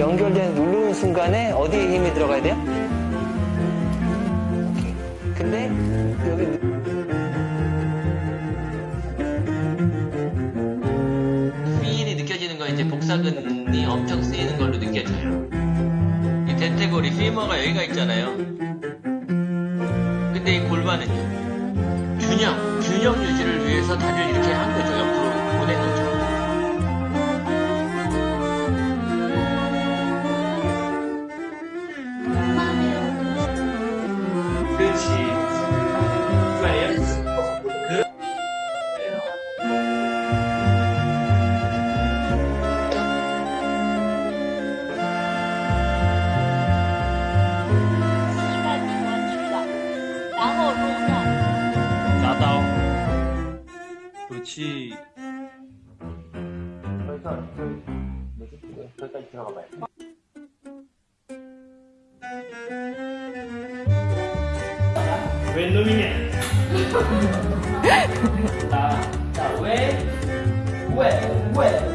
연결된 누르는 순간에 어디에 힘이 들어가야 돼요? 근데 여기 휠이 느껴지는 건 이제 복사근이 엄청 쓰이는 걸로 느껴져요. 이 대퇴골이 피머가 여기가 있잖아요. 근데 이 골반은요. 균형, 균형 유지를 위해서 다리를 이렇게 한 거죠. 그렇지. 웬 놈이냐? 자, 자, 왜? 왜? 왜?